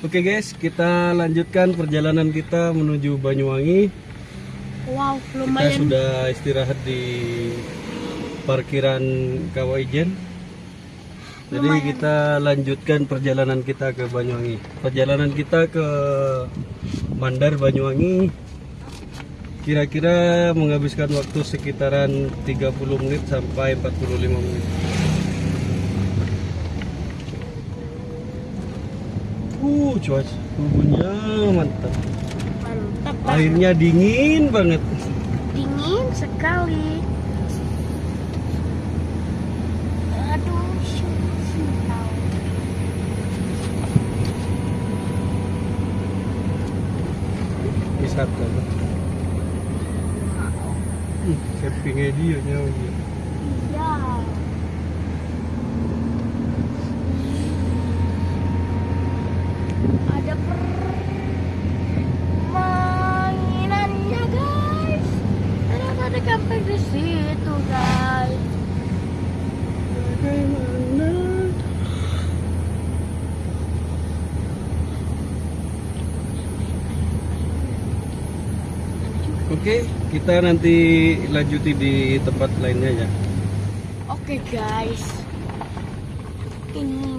Oke guys, kita lanjutkan perjalanan kita menuju Banyuwangi. Wow, Kita lumayan. sudah istirahat di parkiran Kawaijen. Jadi Lumayan. kita lanjutkan perjalanan kita ke Banyuwangi. Perjalanan kita ke Mandar Banyuwangi kira-kira menghabiskan waktu sekitaran 30 menit sampai 45 menit. Cuaca tubuhnya mantap. Mantap. Airnya dingin banget. dingin sekali. Aduh. Wisata. Hmm, campingnya dia nyawa dia. Iya. Ada permainannya guys. Ternyata ada camping di situ guys. Bagaimana? Oke, kita nanti lanjuti di tempat lainnya ya. Oke guys. Ini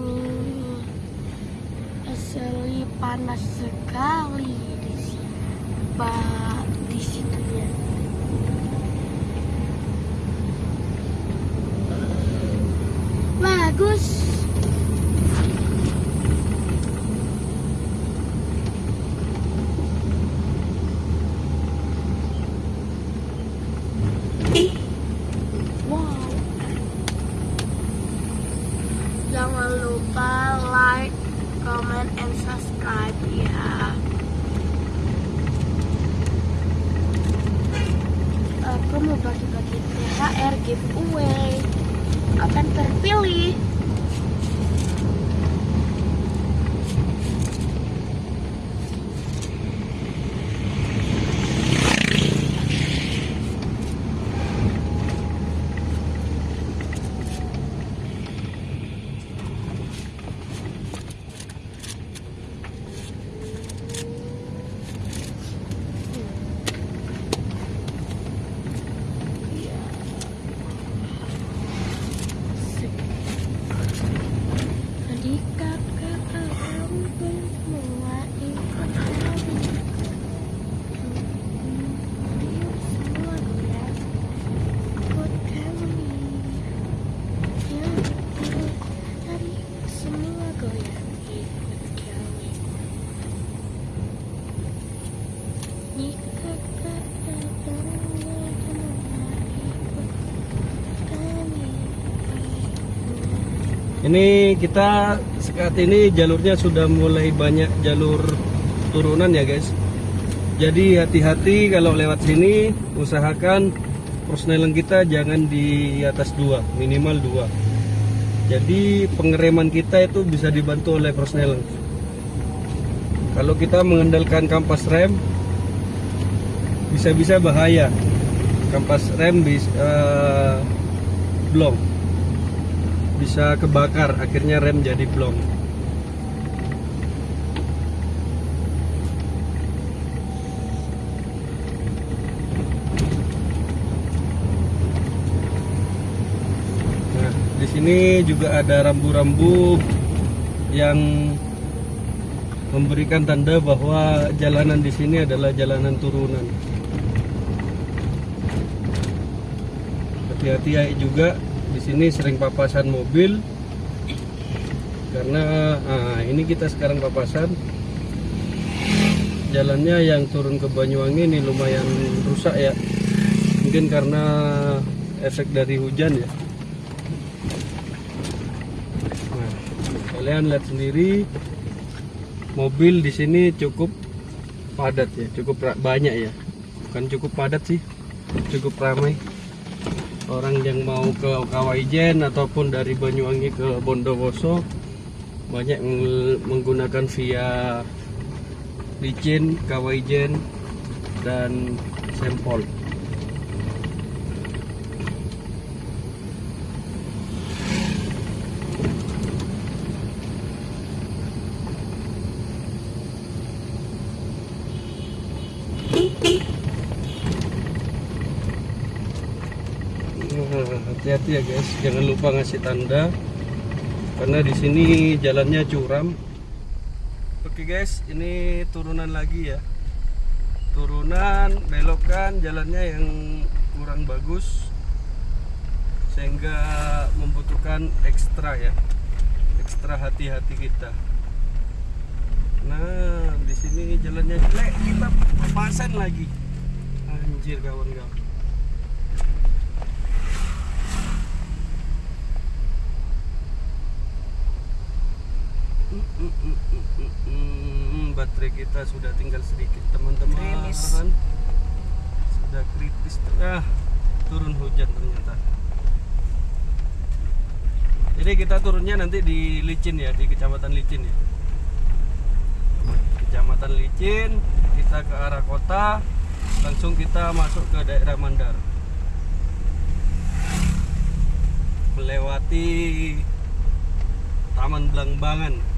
asli panas sekali di sini. Pak di situ ya. Bagus. Wow. Jangan lupa like, comment, and subscribe ya. Aku mau bagi-bagi THR giveaway akan terpilih. Tadi kakak akan semua ikut kami. Semua goyang ikut kami. Ya, tadi semua goyang ikut kami. Nih kakak akan semua ikut kami. Ini kita saat ini jalurnya sudah mulai banyak jalur turunan ya guys. Jadi hati-hati kalau lewat sini usahakan persneling kita jangan di atas dua, minimal dua. Jadi pengereman kita itu bisa dibantu oleh persneling. Kalau kita mengandalkan kampas rem bisa-bisa bahaya. Kampas rem bisa eh, blong bisa kebakar akhirnya rem jadi blong. Nah di sini juga ada rambu-rambu yang memberikan tanda bahwa jalanan di sini adalah jalanan turunan. Hati-hati ya juga di sini sering papasan mobil. Karena ah, ini kita sekarang papasan. Jalannya yang turun ke Banyuwangi ini lumayan rusak ya. Mungkin karena efek dari hujan ya. Nah, kalian lihat sendiri mobil di sini cukup padat ya cukup banyak ya. Bukan cukup padat sih cukup ramai orang yang mau ke Kawaijen ataupun dari Banyuwangi ke Bondowoso banyak meng- menggunakan via Licin, Kawaijen dan Sempol. Ya guys. Jangan lupa ngasih tanda. Karena di sini jalannya curam. Oke guys. Ini turunan lagi ya. Turunan belokan jalannya yang kurang bagus. Sehingga membutuhkan ekstra ya. Ekstra hati-hati kita. Nah di sini jalannya jelek. Kita papasan lagi. Anjir kawan-kawan Hmm, baterai kita sudah tinggal sedikit teman-teman. Kritis. sudah kritis. Ah turun hujan ternyata. Jadi kita turunnya nanti di Licin ya di kecamatan Licin ya. Kecamatan Licin kita ke arah kota langsung kita masuk ke daerah Mandar. Melewati Taman Blangbangan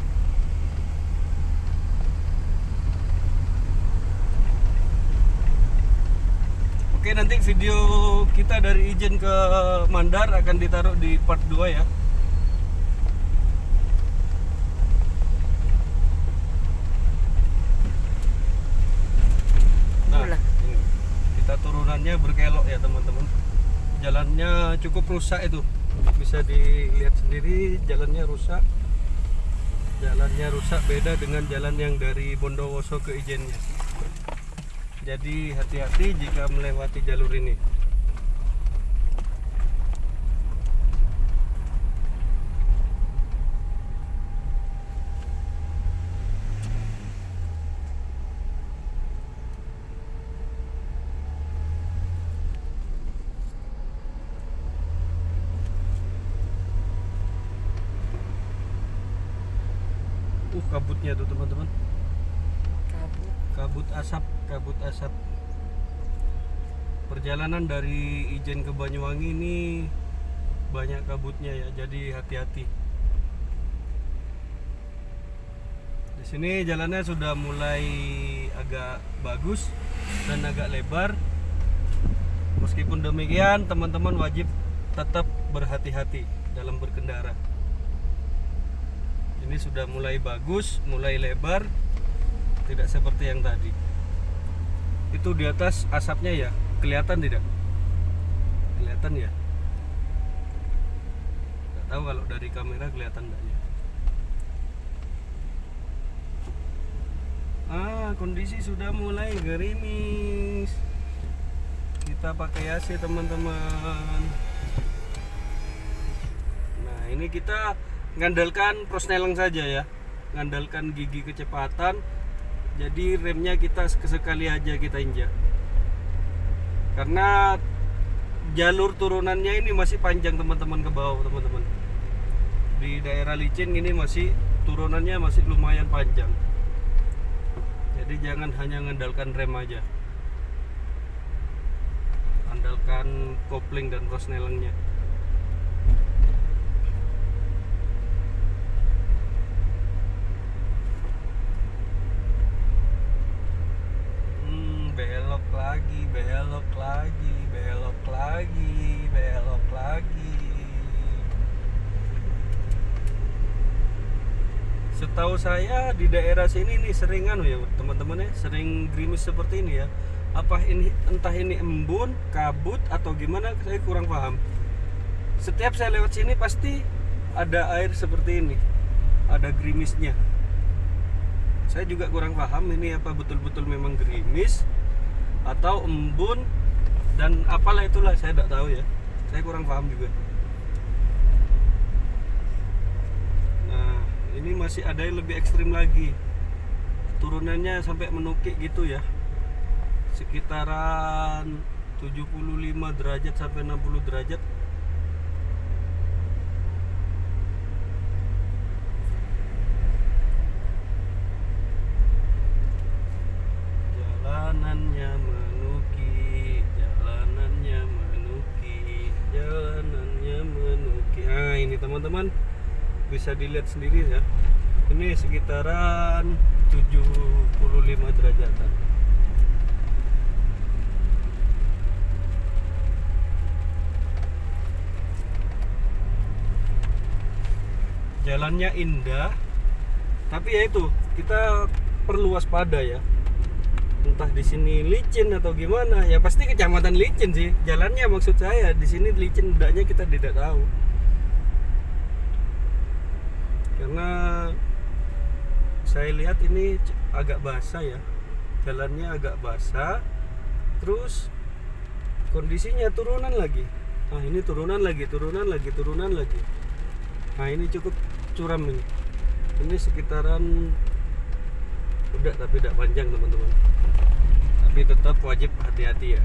Oke nanti video kita dari Ijen ke Mandar akan ditaruh di part 2 ya Nah, ini. kita turunannya berkelok ya teman-teman. Jalannya cukup rusak itu, bisa dilihat sendiri jalannya rusak. Jalannya rusak beda dengan jalan yang dari Bondowoso ke Ijennya. Jadi hati-hati jika melewati jalur ini. Kabutnya tuh teman-teman. kabut kabut asap kabut asap perjalanan dari Ijen ke Banyuwangi ini banyak kabutnya ya jadi hati-hati. Di sini jalannya sudah mulai agak bagus dan agak lebar. Meskipun demikian teman-teman wajib tetap berhati-hati dalam berkendara. Ini sudah mulai bagus mulai lebar tidak seperti yang tadi. Itu di atas asapnya ya kelihatan tidak? Kelihatan ya? Nggak tahu kalau dari kamera kelihatan enggak ya? Ah kondisi sudah mulai gerimis. Kita pakai AC teman-teman. Nah ini kita ngandalkan prosneleng saja ya. Ngandalkan gigi kecepatan. Jadi remnya kita sekali aja kita injak karena jalur turunannya ini masih panjang teman-teman ke bawah teman-teman. Di daerah licin ini masih turunannya masih lumayan panjang. Jadi jangan hanya mengandalkan rem aja. Andalkan kopling dan prosnelengnya Hmm, belok lagi, belok lagi, belok lagi, belok lagi. Setahu saya di daerah sini nih sering anu ya teman-teman ya, sering gerimis seperti ini ya. Apa ini entah ini embun, kabut atau gimana saya kurang paham. Setiap saya lewat sini pasti ada air seperti ini. Ada gerimisnya saya juga kurang paham ini apa betul-betul memang gerimis atau embun dan apalah itulah saya tidak tahu ya saya kurang paham juga nah ini masih ada yang lebih ekstrim lagi. Turunannya sampai menukik gitu ya. Sekitaran 75 derajat sampai 60 derajat bisa dilihat sendiri ya. Ini sekitaran 75 derajatan. Jalannya indah tapi ya itu kita perlu waspada ya. Entah di sini licin atau gimana ya pasti kecamatan licin sih. Jalannya maksud saya di sini licin tidaknya kita tidak tahu karena saya lihat ini agak basah ya. Jalannya agak basah. Terus kondisinya turunan lagi. Nah ini turunan lagi turunan lagi turunan lagi. Nah ini cukup curam ini. Ini sekitaran udah tapi tidak panjang teman-teman. Tapi tetap wajib hati-hati ya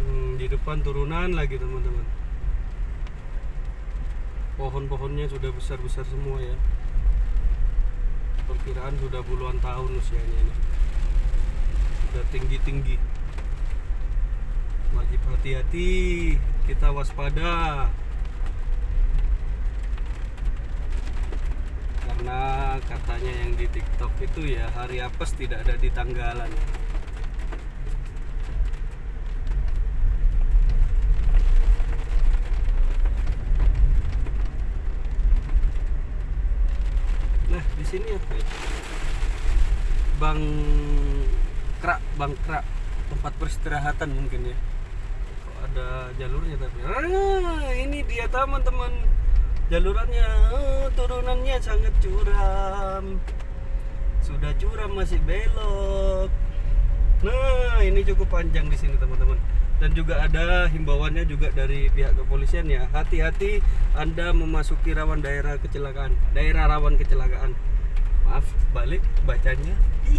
Hmm, di turunan lagi teman-teman. Pohon-pohonnya sudah besar-besar semua ya. Perkiraan sudah puluhan tahun usianya ini. Sudah tinggi-tinggi. Wajib hati-hati kita waspada. Karena katanya yang di TikTok itu ya hari apes tidak ada di tanggalan nah di sini apa ya? Bang krak bang krak. Tempat peristirahatan mungkin ya. Kok ada jalurnya tapi? Ah, ini dia teman-teman. Jalurannya ah, turunannya sangat curam. Sudah curam masih belok. Nah ini cukup panjang di sini teman-teman. Dan juga ada himbauannya juga dari pihak kepolisian ya. Hati-hati anda memasuki rawan daerah kecelakaan daerah rawan kecelakaan maaf balik bacanya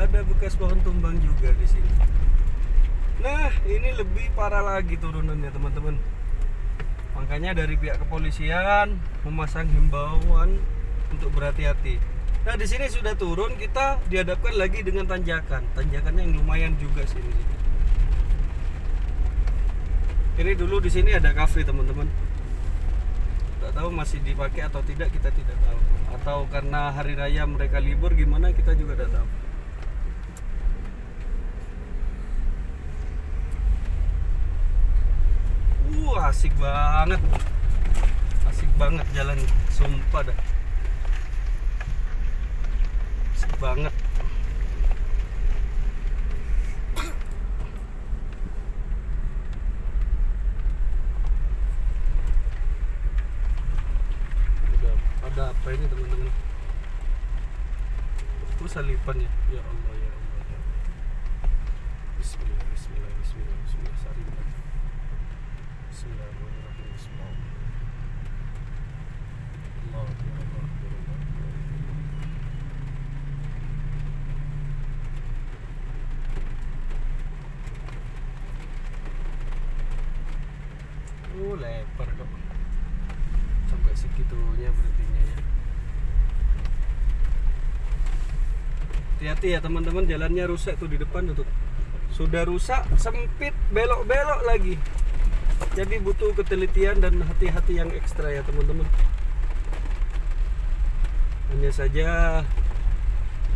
ada bekas pohon tumbang juga di sini. Nah, ini lebih parah lagi turunannya, teman-teman. Makanya dari pihak kepolisian memasang himbauan untuk berhati-hati. Nah, di sini sudah turun, kita dihadapkan lagi dengan tanjakan. Tanjakannya yang lumayan juga sini. Ini dulu di sini ada kafe, teman-teman. Tidak tahu masih dipakai atau tidak, kita tidak tahu. Atau karena hari raya mereka libur gimana kita juga tidak tahu. Uh, asik banget. Asik banget jalan, sumpah dah. Asik banget. Udah ada apa ini teman-teman? Oh, salipan ya. Ya Allah, ya Allah. Ya. Allah. Bismillah, bismillah, bismillah, bismillah, salipan. Bismillahirrahmanirrahim. Bismillah. Allah, ya Allah, ya Allah. Oh, lebar kok. Sampai segitunya berartinya ya. Hati-hati ya teman-teman, jalannya rusak tuh di depan tuh. Sudah rusak, sempit, belok-belok lagi. Jadi butuh ketelitian dan hati-hati yang ekstra ya teman-teman. Hanya saja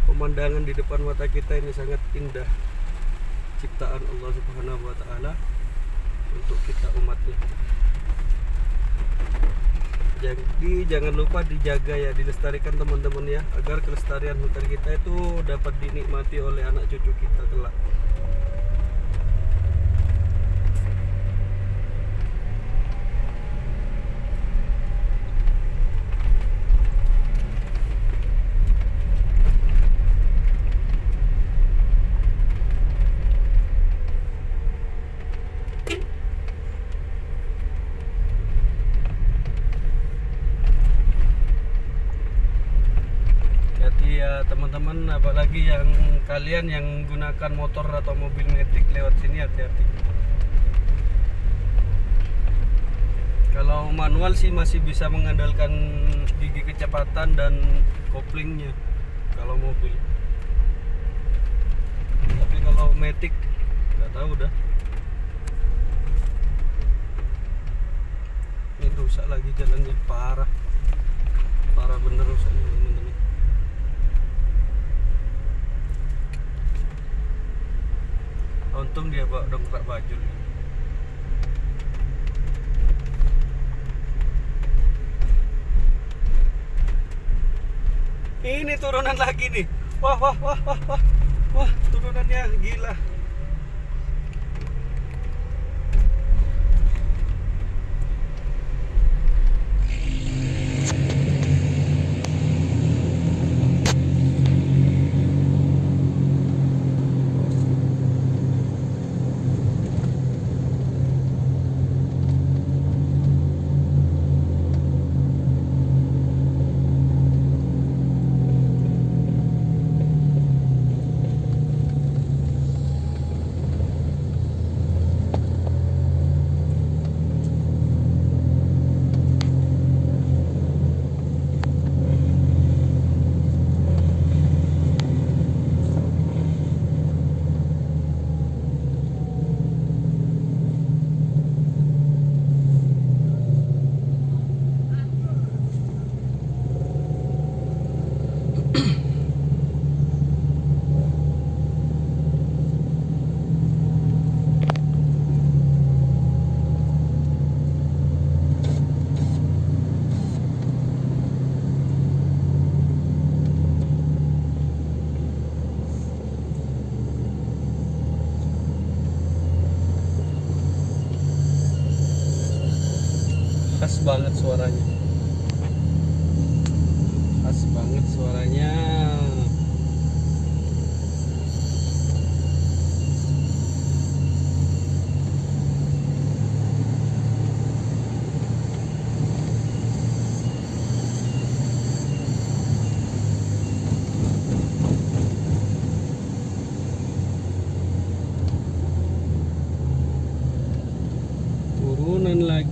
pemandangan di depan mata kita ini sangat indah. Ciptaan Allah Subhanahu wa taala untuk kita umatnya. Jadi jangan lupa dijaga ya, dilestarikan teman-teman ya, agar kelestarian hutan kita itu dapat dinikmati oleh anak cucu kita kelak. Jadi ya teman-teman apalagi yang kalian yang gunakan motor atau mobil metik lewat sini hati-hati. Kalau manual sih masih bisa mengandalkan gigi kecepatan dan koplingnya kalau mobil. Tapi kalau metik nggak tahu dah. Ini rusak lagi jalannya parah. Parah bener rusaknya teman-teman. Untung dia bawa dongkrak baju nih. Ini turunan lagi nih. Wah, wah, wah, wah, wah. Wah, turunannya gila.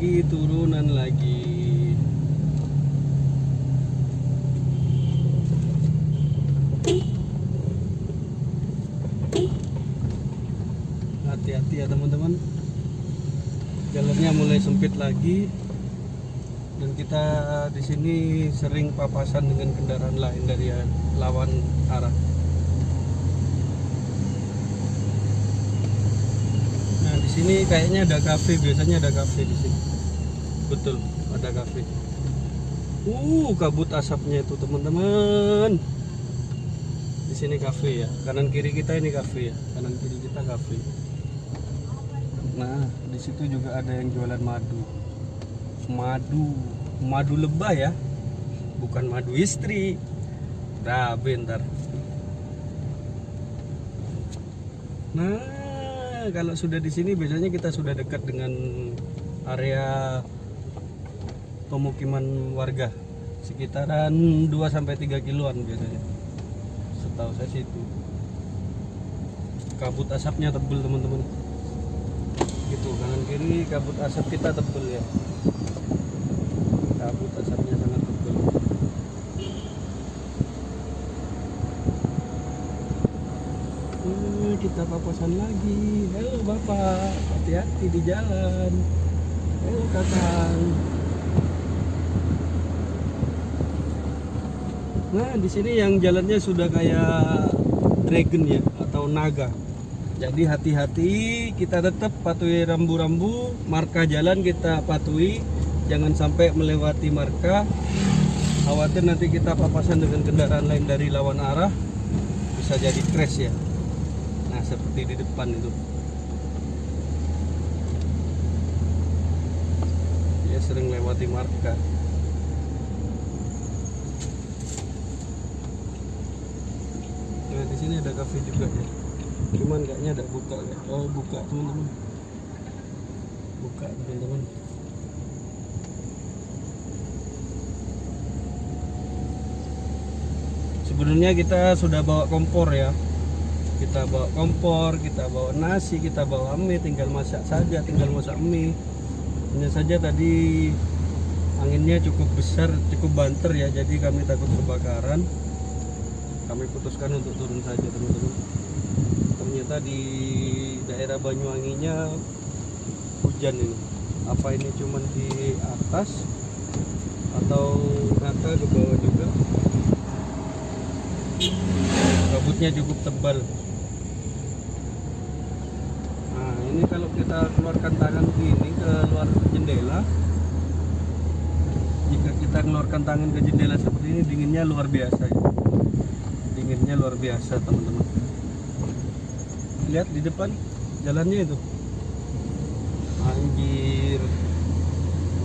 Lagi turunan lagi. Hati-hati ya teman-teman. Jalannya mulai sempit lagi. Dan kita di sini sering papasan dengan kendaraan lain dari lawan arah. Nah, di sini kayaknya ada kafe, biasanya ada kafe di sini. Betul, ada kafe. Uh, kabut asapnya itu, teman-teman. Di sini kafe ya. Kanan kiri kita ini kafe ya. Kanan kiri kita kafe. Nah, di situ juga ada yang jualan madu. Madu, madu lebah ya. Bukan madu istri. Nah, bentar. Nah, kalau sudah di sini biasanya kita sudah dekat dengan area pemukiman warga sekitaran 2 sampai 3 kiloan biasanya. Setahu saya sih itu. Kabut asapnya tebel teman-teman. Gitu kanan kiri kabut asap kita tebel ya. Kabut asapnya sangat tebel. Hmm, kita papasan lagi. Halo Bapak, hati-hati di jalan. Halo Kakang. Nah, di sini yang jalannya sudah kayak dragon ya atau naga. Jadi hati-hati, kita tetap patuhi rambu-rambu, marka jalan kita patuhi, jangan sampai melewati marka. Khawatir nanti kita papasan dengan kendaraan lain dari lawan arah, bisa jadi crash ya. Nah, seperti di depan itu. Dia sering lewati marka. Di sini ada kafe juga ya. Cuman kayaknya ada buka ya. Oh, buka teman-teman. Buka teman-teman. Sebenarnya kita sudah bawa kompor ya kita bawa kompor, kita bawa nasi, kita bawa mie, tinggal masak saja, tinggal masak mie. Hanya saja tadi anginnya cukup besar, cukup banter ya, jadi kami takut kebakaran. Kami putuskan untuk turun saja teman-teman. Ternyata di daerah Banyuwanginya hujan ini. Apa ini cuman di atas atau rata ke bawah juga? Kabutnya cukup tebal. ini kalau kita keluarkan tangan begini ke luar jendela jika kita keluarkan tangan ke jendela seperti ini dinginnya luar biasa ya. Dinginnya luar biasa teman-teman. Lihat di depan jalannya itu. Anjir.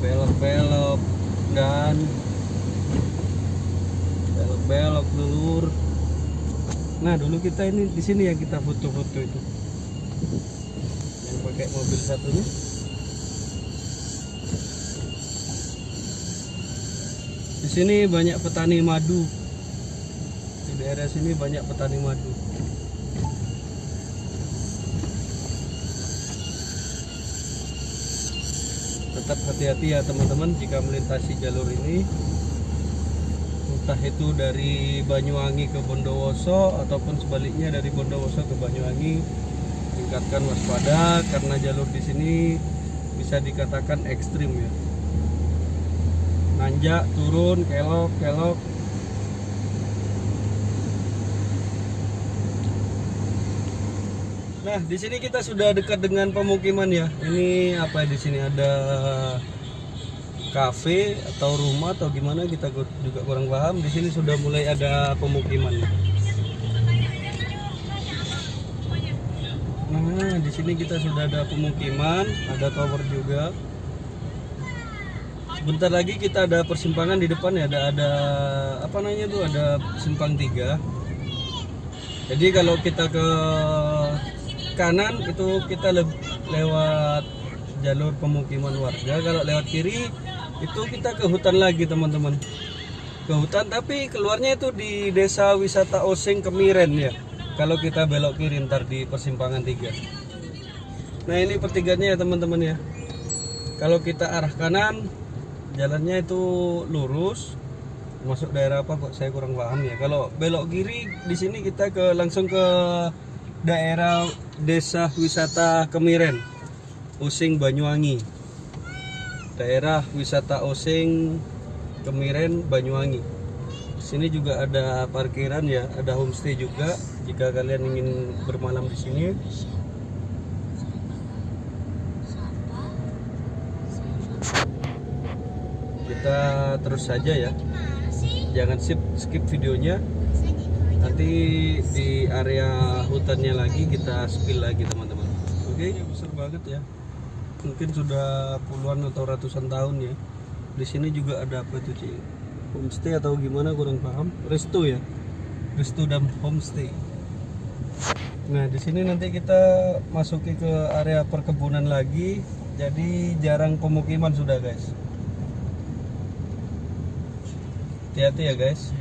Belok-belok. Dan belok-belok lur nah dulu kita ini di sini yang kita foto-foto itu. Yang pakai mobil satunya. Di sini banyak petani madu daerah sini banyak petani madu. Tetap hati-hati ya teman-teman jika melintasi jalur ini. Entah itu dari Banyuwangi ke Bondowoso ataupun sebaliknya dari Bondowoso ke Banyuwangi tingkatkan waspada karena jalur di sini bisa dikatakan ekstrim ya. Nanjak turun kelok kelok Nah, di sini kita sudah dekat dengan pemukiman ya. Ini apa di sini ada kafe atau rumah atau gimana kita juga kurang paham. Di sini sudah mulai ada pemukiman. Nah, di sini kita sudah ada pemukiman, ada tower juga. Sebentar lagi kita ada persimpangan di depan ya, ada ada apa namanya tuh ada simpang tiga. Jadi kalau kita ke kanan itu kita le- lewat jalur pemukiman warga. Kalau lewat kiri itu kita ke hutan lagi teman-teman. Ke hutan tapi keluarnya itu di desa wisata Osing Kemiren ya. Kalau kita belok kiri ntar di persimpangan tiga. Nah ini pertiganya ya teman-teman ya. Kalau kita arah kanan jalannya itu lurus masuk daerah apa kok saya kurang paham ya kalau belok kiri di sini kita ke langsung ke daerah desa wisata Kemiren Using Banyuwangi. Daerah wisata Osing Kemiren Banyuwangi. Sini juga ada parkiran ya ada homestay juga. Jika kalian ingin bermalam di sini. Kita terus saja ya. Jangan skip videonya nanti di area hutannya lagi kita spill lagi teman-teman. Oke? Besar banget ya. Mungkin sudah puluhan atau ratusan tahun ya. Di sini juga ada apa itu Ci? homestay atau gimana kurang paham? Resto ya? Resto dan homestay. Nah di sini nanti kita masuki ke area perkebunan lagi. Jadi jarang pemukiman sudah guys. Hati-hati ya guys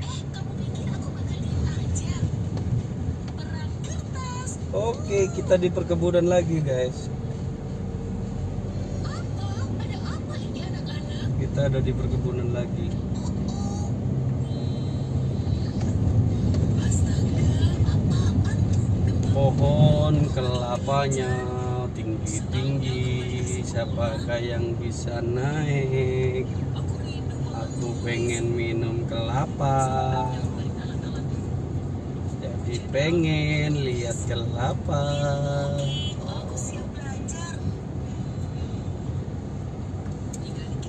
Oke, kita di perkebunan lagi, guys. Kita ada di perkebunan lagi. Pohon kelapanya tinggi-tinggi. Siapakah yang bisa naik? Aku pengen minum kelapa jadi pengen lihat kelapa.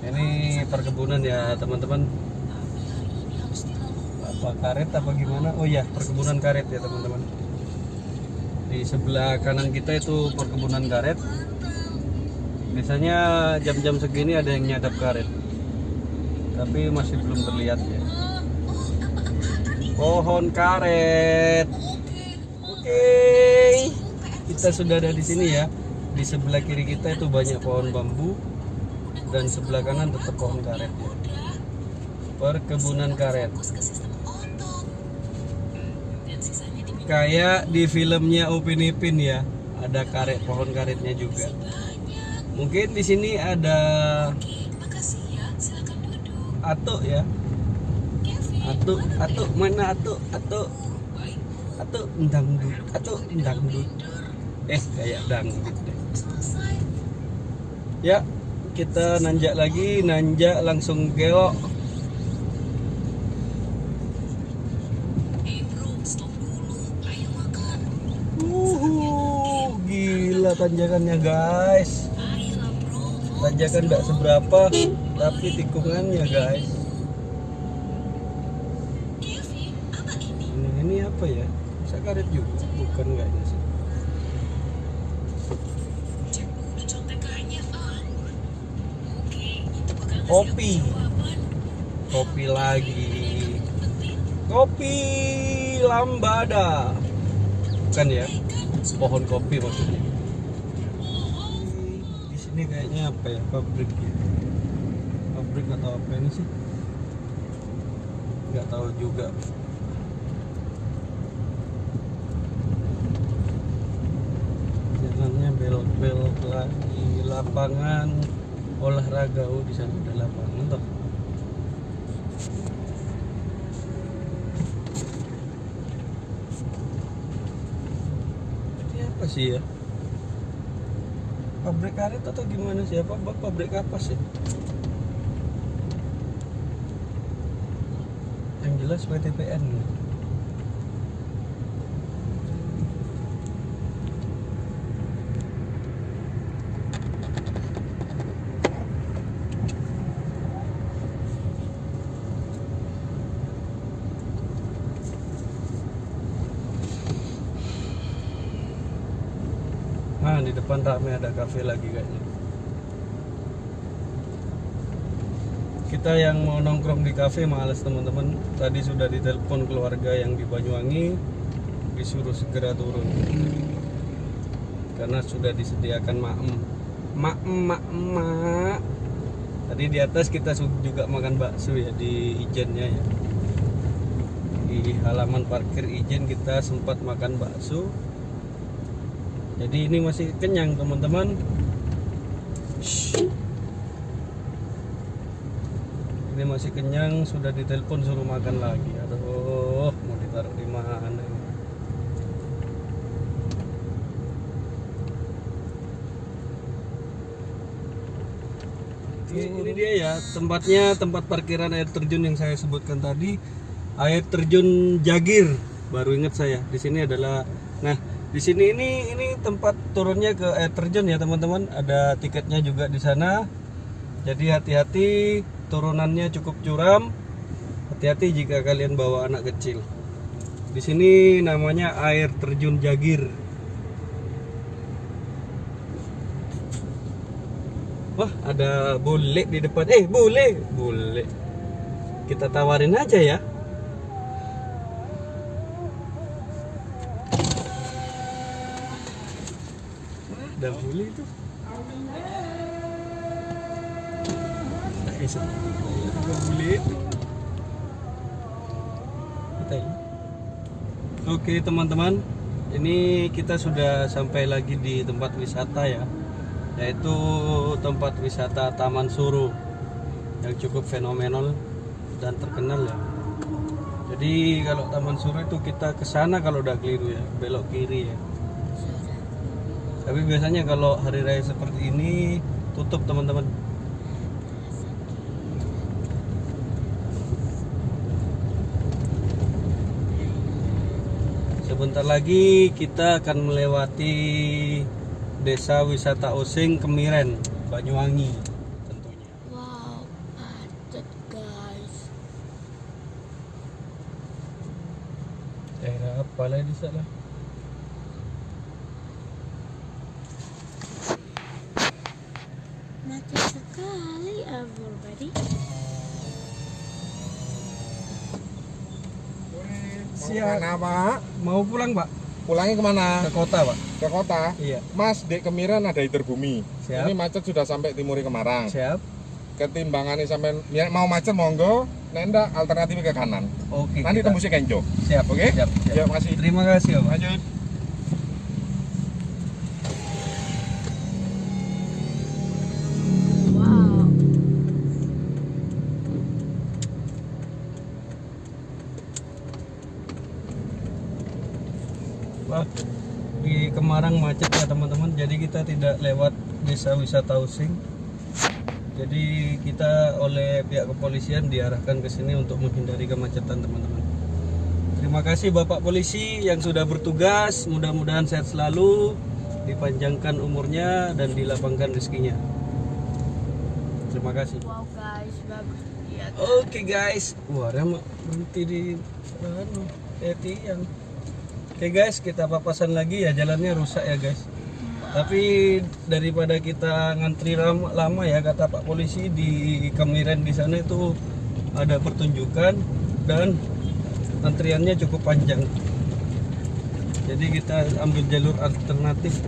Ini perkebunan ya teman-teman. Apa karet apa gimana? Oh ya perkebunan karet ya teman-teman. Di sebelah kanan kita itu perkebunan karet. Biasanya jam-jam segini ada yang nyadap karet. Tapi masih belum terlihat ya pohon karet. Oke, kita sudah ada di sini ya. Di sebelah kiri kita itu banyak pohon bambu dan sebelah kanan tetap pohon karet. ya. Perkebunan karet. Kayak di filmnya Upin Ipin ya, ada karet pohon karetnya juga. Mungkin di sini ada atuk ya, Atuk, atuk mana atuk, atuk, atuk dangdut, atuk dangdut. Eh kayak dangdut deh. Ya, kita nanjak lagi, nanjak langsung gelok. Uhuh, gila tanjakannya guys tanjakan tidak seberapa tapi tikungannya guys apa ya? Bisa karet juga. Bukan kayaknya sih. Kopi. Kopi lagi. kopi lambada. Bukan ya? Pohon kopi maksudnya. Di sini kayaknya apa ya? Pabrik ya? Pabrik atau apa ini sih? Nggak tahu juga belok-belok lagi lapangan olahraga. Oh di sana ada lapangan. Toh ini apa sih ya? Pabrik karet atau gimana sih? Apa apa pabrik apa sih? Yang jelas PTPN Nah, di depan rame ada kafe lagi kayaknya. Kita yang mau nongkrong di kafe males teman-teman. Tadi sudah ditelepon keluarga yang di Banyuwangi disuruh segera turun. Karena sudah disediakan maem. Maem, maem, mak. Tadi di atas kita juga makan bakso ya di Ijennya ya. Di halaman parkir Ijen kita sempat makan bakso jadi ini masih kenyang teman-teman. Ini masih kenyang sudah ditelepon suruh makan lagi. Aduh mau ditaruh di mana ini, ini dia ya tempatnya tempat parkiran air terjun yang saya sebutkan tadi. Air terjun Jagir. Baru ingat saya di sini adalah nah di sini ini ini tempat turunnya ke air terjun ya teman-teman ada tiketnya juga di sana jadi hati-hati turunannya cukup curam hati-hati jika kalian bawa anak kecil di sini namanya air terjun Jagir Wah, ada bule di depan. Eh, bule, bule. Kita tawarin aja ya. Ada bule itu. Itu. Kita ini. Oke, teman-teman. Ini kita sudah sampai lagi di tempat wisata ya yaitu tempat wisata Taman Suru yang cukup fenomenal dan terkenal ya. Jadi kalau Taman Suru itu kita ke sana kalau udah keliru ya, belok kiri ya. Tapi biasanya kalau hari raya seperti ini tutup teman-teman. Sebentar lagi kita akan melewati Desa Wisata Osing Kemiren, Banyuwangi tentunya. Wow, macet guys. Daerah apa lah di sana? Macet sekali everybody. Siap. Mana pak? Mau pulang pak? Pulangnya ke mana? Ke kota pak? Ke kota. Iya. Mas, di Kemiren ada iter bumi. Siap. Ini macet sudah sampai timuri Kemarang. Siap. Ketimbangannya sampai ya, mau macet monggo, nenda alternatif ke kanan. Oke. Nanti kita- tembusnya Kenjo. Siap. Oke? Siap. siap. Ya, makasih. Terima kasih pak. Lanjut. Kita tidak lewat desa wisata Using. Jadi kita oleh pihak kepolisian diarahkan ke sini untuk menghindari kemacetan teman-teman. Terima kasih Bapak Polisi yang sudah bertugas. Mudah-mudahan sehat selalu dipanjangkan umurnya dan dilapangkan rezekinya. Terima kasih. Wow guys, bagus ya. Oke guys, wah rem berhenti di anu, eh tiang. Oke guys, kita papasan lagi ya jalannya rusak ya guys. Tapi daripada kita ngantri ram- lama ya kata Pak Polisi di Kemiren di sana itu ada pertunjukan dan antriannya cukup panjang. Jadi kita ambil jalur alternatif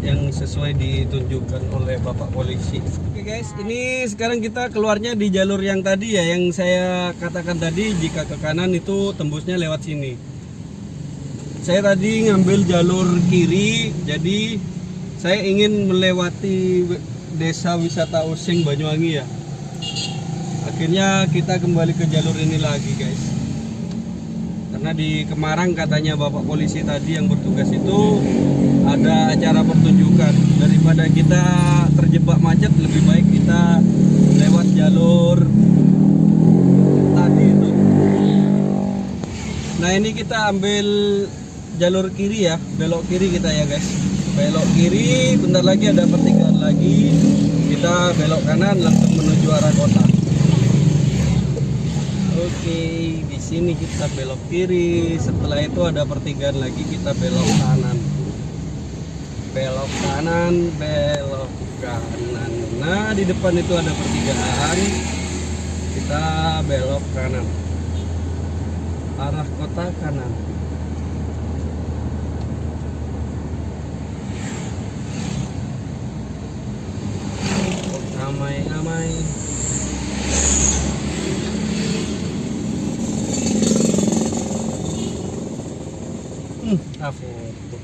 yang sesuai ditunjukkan oleh Bapak Polisi. Oke guys, ini sekarang kita keluarnya di jalur yang tadi ya, yang saya katakan tadi jika ke kanan itu tembusnya lewat sini. Saya tadi ngambil jalur kiri, jadi saya ingin melewati desa wisata Using Banyuwangi ya. Akhirnya kita kembali ke jalur ini lagi guys. Karena di Kemarang katanya Bapak Polisi tadi yang bertugas itu ada acara pertunjukan. Daripada kita terjebak macet lebih baik kita lewat jalur tadi itu. Nah ini kita ambil jalur kiri ya, belok kiri kita ya guys. Belok kiri, bentar lagi ada pertigaan lagi. Kita belok kanan langsung menuju arah kota. Oke, di sini kita belok kiri. Setelah itu ada pertigaan lagi kita belok kanan. Belok kanan, belok kanan. Nah, di depan itu ada pertigaan. Kita belok kanan. Arah kota kanan. Ramai-ramai. Hmm, ah, foto.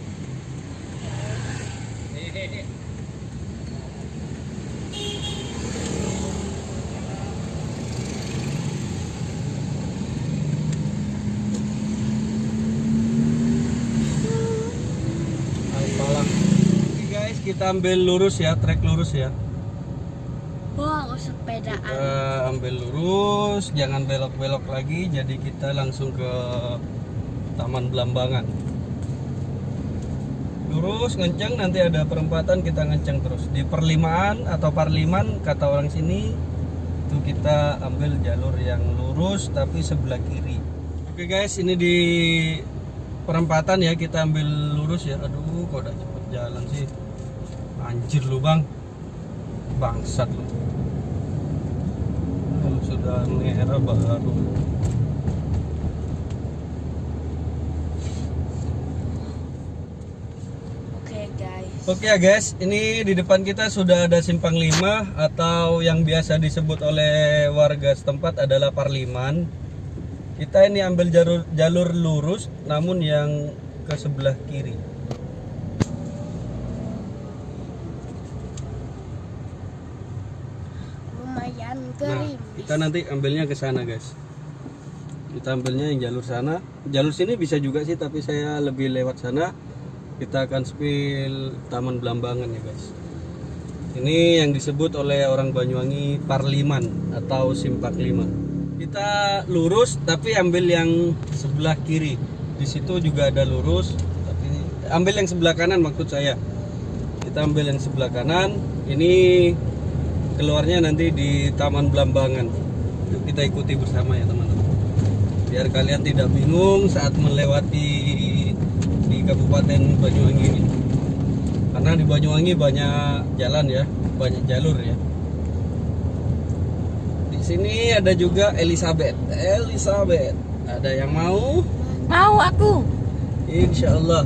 Guys, kita ambil lurus ya, trek lurus ya. Wow, sepedaan. Kita ambil lurus, jangan belok-belok lagi. Jadi kita langsung ke Taman Belambangan. Lurus ngenceng nanti ada perempatan kita ngenceng terus. Di perlimaan atau parliman kata orang sini itu kita ambil jalur yang lurus tapi sebelah kiri. Oke guys, ini di perempatan ya kita ambil lurus ya. Aduh, kok udah cepet jalan sih. Anjir lu, Bang. Bangsat lu. Sudah merah baru. Oke Oke ya guys, ini di depan kita sudah ada simpang 5 atau yang biasa disebut oleh warga setempat adalah Parliman. Kita ini ambil jalur jalur lurus namun yang ke sebelah kiri. Lumayan Nah, kita nanti ambilnya ke sana guys. Kita ambilnya yang jalur sana. Jalur sini bisa juga sih tapi saya lebih lewat sana. Kita akan spill Taman Belambangan ya guys. Ini yang disebut oleh orang Banyuwangi Parliman atau Simpak 5. Kita lurus tapi ambil yang sebelah kiri. Di situ juga ada lurus tapi ambil yang sebelah kanan maksud saya. Kita ambil yang sebelah kanan. Ini keluarnya nanti di Taman Belambangan. Kita ikuti bersama ya teman-teman. Biar kalian tidak bingung saat melewati Kabupaten Banyuwangi ini. Karena di Banyuwangi banyak jalan ya, banyak jalur ya. Di sini ada juga Elizabeth. Elizabeth. Ada yang mau? Mau aku. Insya Allah.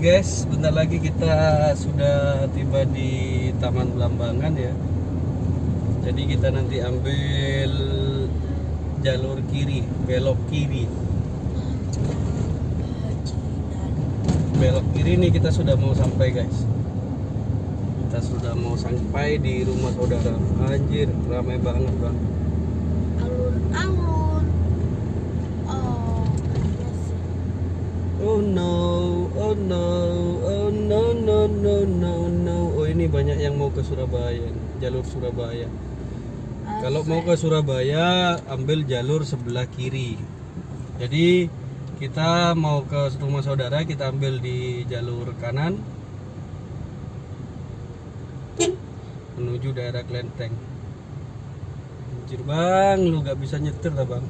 Guys, bentar lagi kita sudah tiba di Taman Belambangan ya. Jadi kita nanti ambil jalur kiri, belok kiri. belok kiri nih kita sudah mau sampai guys kita sudah mau sampai di rumah saudara anjir ramai banget bang jalur Surabaya. Kalau mau ke Surabaya, ambil jalur sebelah kiri. Jadi kita mau ke rumah saudara, kita ambil di jalur kanan menuju daerah Klenteng. Anjir bang, lu gak bisa nyetir lah bang.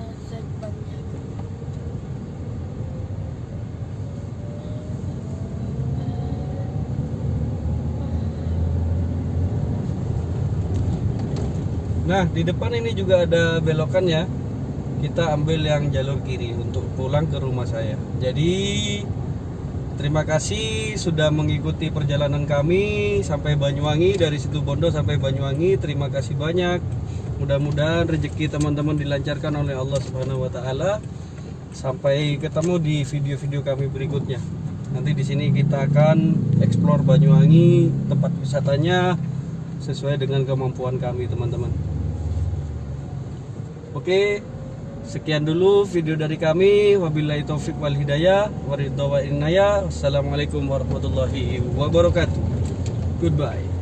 Azan banyak. Nah, di depan ini juga ada belokan ya. Kita ambil yang jalur kiri untuk pulang ke rumah saya. Jadi, terima kasih sudah mengikuti perjalanan kami sampai Banyuwangi dari situ Bondo sampai Banyuwangi. Terima kasih banyak. Mudah-mudahan rezeki teman-teman dilancarkan oleh Allah Subhanahu wa taala. Sampai ketemu di video-video kami berikutnya. Nanti di sini kita akan explore Banyuwangi, tempat wisatanya sesuai dengan kemampuan kami, teman-teman. Oke, sekian dulu video dari kami. Wabillahi taufik wal hidayah. Waridha wa inaya. Wassalamualaikum warahmatullahi wabarakatuh. Goodbye.